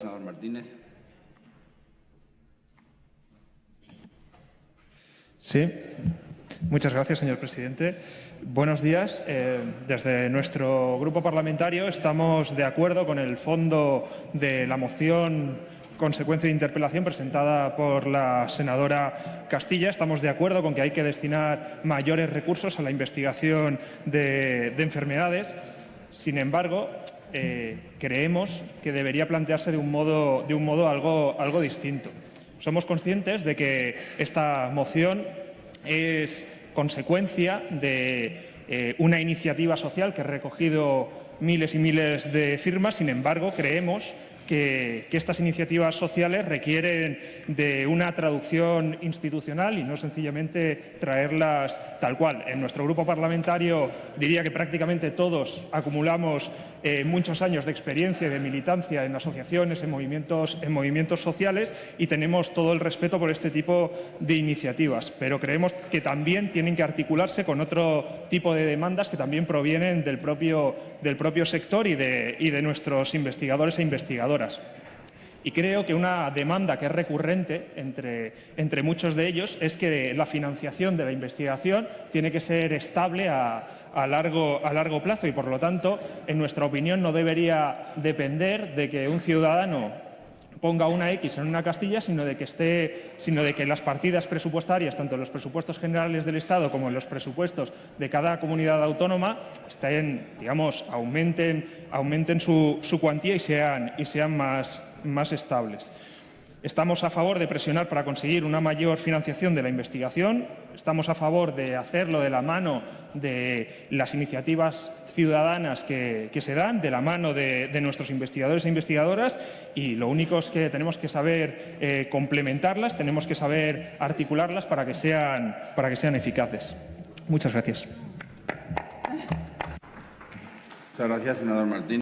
Senador Martínez. Sí, muchas gracias, señor presidente. Buenos días. Eh, desde nuestro grupo parlamentario estamos de acuerdo con el fondo de la moción consecuencia de interpelación presentada por la senadora Castilla. Estamos de acuerdo con que hay que destinar mayores recursos a la investigación de, de enfermedades. Sin embargo, eh, creemos que debería plantearse de un modo, de un modo algo, algo distinto. Somos conscientes de que esta moción es consecuencia de eh, una iniciativa social que ha recogido miles y miles de firmas, sin embargo, creemos que, estas iniciativas sociales requieren de una traducción institucional y no sencillamente traerlas tal cual. En nuestro grupo parlamentario diría que prácticamente todos acumulamos eh, muchos años de experiencia y de militancia en asociaciones, en movimientos, en movimientos sociales y tenemos todo el respeto por este tipo de iniciativas. Pero creemos que también tienen que articularse con otro tipo de demandas que también provienen del propio, sector y y de nuestros investigadores e investigadoras. Y creo que una demanda que es recurrente entre, entre, muchos de ellos es que la financiación de la investigación tiene que ser estable a, a, largo, a largo plazo y, por lo tanto, en nuestra opinión, no debería depender de que un ciudadano ponga una X en una castilla, sino de que, las partidas presupuestarias, tanto en los presupuestos generales del Estado como en los presupuestos de cada comunidad autónoma, estén, digamos, aumenten, su, cuantía y sean, más estables. Estamos a favor de presionar para conseguir una mayor financiación de la investigación, estamos a favor de hacerlo de la mano de las iniciativas ciudadanas que, se dan, de la mano de, de, nuestros investigadores e investigadoras y lo único es que tenemos que saber eh, complementarlas, tenemos que saber articularlas para que sean, para que sean eficaces. Muchas gracias. Muchas gracias, senador Martín.